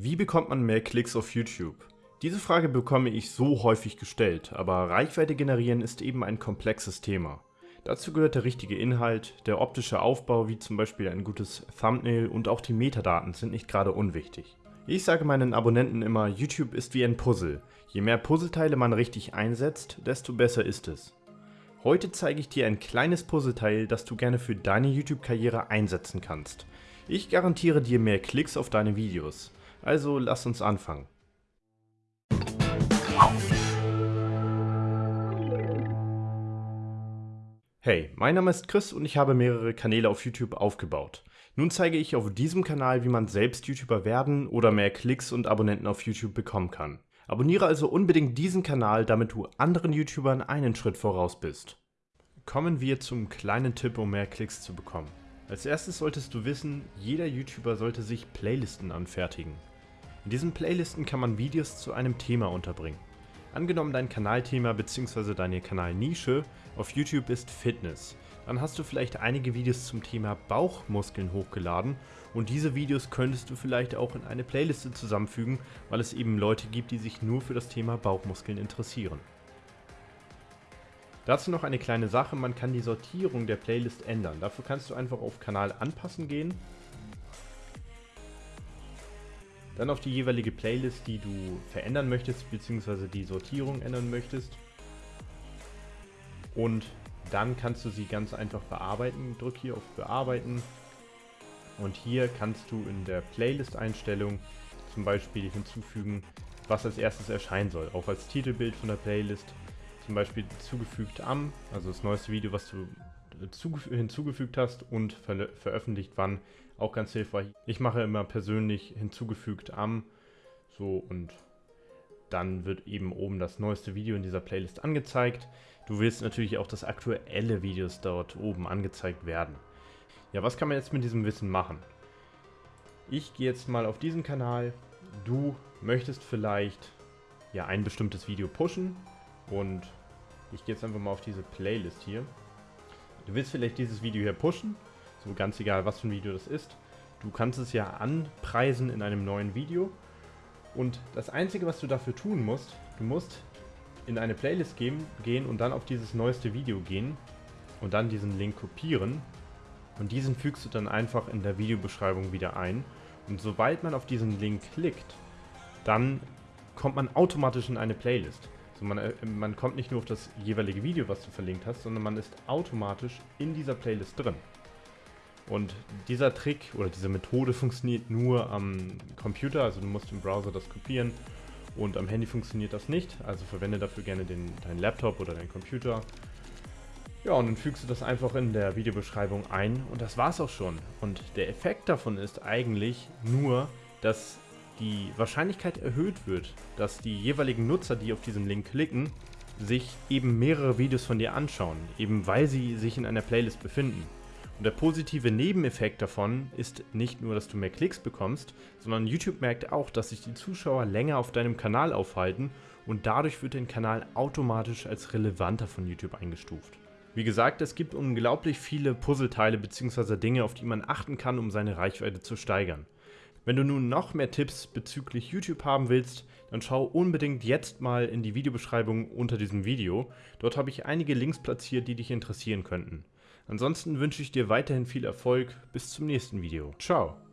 Wie bekommt man mehr Klicks auf YouTube? Diese Frage bekomme ich so häufig gestellt, aber Reichweite generieren ist eben ein komplexes Thema. Dazu gehört der richtige Inhalt, der optische Aufbau wie zum Beispiel ein gutes Thumbnail und auch die Metadaten sind nicht gerade unwichtig. Ich sage meinen Abonnenten immer, YouTube ist wie ein Puzzle. Je mehr Puzzleteile man richtig einsetzt, desto besser ist es. Heute zeige ich dir ein kleines Puzzleteil, das du gerne für deine YouTube-Karriere einsetzen kannst. Ich garantiere dir mehr Klicks auf deine Videos. Also lass uns anfangen. Hey, mein Name ist Chris und ich habe mehrere Kanäle auf YouTube aufgebaut. Nun zeige ich auf diesem Kanal, wie man selbst YouTuber werden oder mehr Klicks und Abonnenten auf YouTube bekommen kann. Abonniere also unbedingt diesen Kanal, damit du anderen YouTubern einen Schritt voraus bist. Kommen wir zum kleinen Tipp, um mehr Klicks zu bekommen. Als erstes solltest du wissen, jeder YouTuber sollte sich Playlisten anfertigen. In diesen Playlisten kann man Videos zu einem Thema unterbringen. Angenommen dein Kanalthema bzw. deine Kanalnische auf YouTube ist Fitness, dann hast du vielleicht einige Videos zum Thema Bauchmuskeln hochgeladen und diese Videos könntest du vielleicht auch in eine Playliste zusammenfügen, weil es eben Leute gibt, die sich nur für das Thema Bauchmuskeln interessieren. Dazu noch eine kleine Sache, man kann die Sortierung der Playlist ändern. Dafür kannst du einfach auf Kanal anpassen gehen Dann auf die jeweilige Playlist, die du verändern möchtest, beziehungsweise die Sortierung ändern möchtest. Und dann kannst du sie ganz einfach bearbeiten. Drück hier auf Bearbeiten. Und hier kannst du in der Playlist-Einstellung zum Beispiel hinzufügen, was als erstes erscheinen soll. Auch als Titelbild von der Playlist. Zum Beispiel zugefügt am, also das neueste Video, was du hinzugefügt hast und ver veröffentlicht wann, auch ganz hilfreich. Ich mache immer persönlich hinzugefügt am, so und dann wird eben oben das neueste Video in dieser Playlist angezeigt. Du willst natürlich auch, dass aktuelle Videos dort oben angezeigt werden. Ja, was kann man jetzt mit diesem Wissen machen? Ich gehe jetzt mal auf diesen Kanal. Du möchtest vielleicht ja ein bestimmtes Video pushen und ich gehe jetzt einfach mal auf diese Playlist hier. Du willst vielleicht dieses Video hier pushen, so ganz egal, was für ein Video das ist. Du kannst es ja anpreisen in einem neuen Video. Und das Einzige, was du dafür tun musst, du musst in eine Playlist gehen, gehen und dann auf dieses neueste Video gehen und dann diesen Link kopieren. Und diesen fügst du dann einfach in der Videobeschreibung wieder ein. Und sobald man auf diesen Link klickt, dann kommt man automatisch in eine Playlist. So man, äh, man kommt nicht nur auf das jeweilige Video, was du verlinkt hast, sondern man ist automatisch in dieser Playlist drin. Und dieser Trick oder diese Methode funktioniert nur am Computer, also du musst im Browser das kopieren und am Handy funktioniert das nicht, also verwende dafür gerne den, deinen Laptop oder deinen Computer. Ja, und dann fügst du das einfach in der Videobeschreibung ein und das war's auch schon. Und der Effekt davon ist eigentlich nur, dass die Wahrscheinlichkeit erhöht wird, dass die jeweiligen Nutzer, die auf diesen Link klicken, sich eben mehrere Videos von dir anschauen, eben weil sie sich in einer Playlist befinden. Und der positive Nebeneffekt davon ist nicht nur, dass du mehr Klicks bekommst, sondern YouTube merkt auch, dass sich die Zuschauer länger auf deinem Kanal aufhalten und dadurch wird dein Kanal automatisch als relevanter von YouTube eingestuft. Wie gesagt, es gibt unglaublich viele Puzzleteile bzw. Dinge, auf die man achten kann, um seine Reichweite zu steigern. Wenn du nun noch mehr Tipps bezüglich YouTube haben willst, dann schau unbedingt jetzt mal in die Videobeschreibung unter diesem Video. Dort habe ich einige Links platziert, die dich interessieren könnten. Ansonsten wünsche ich dir weiterhin viel Erfolg. Bis zum nächsten Video. Ciao.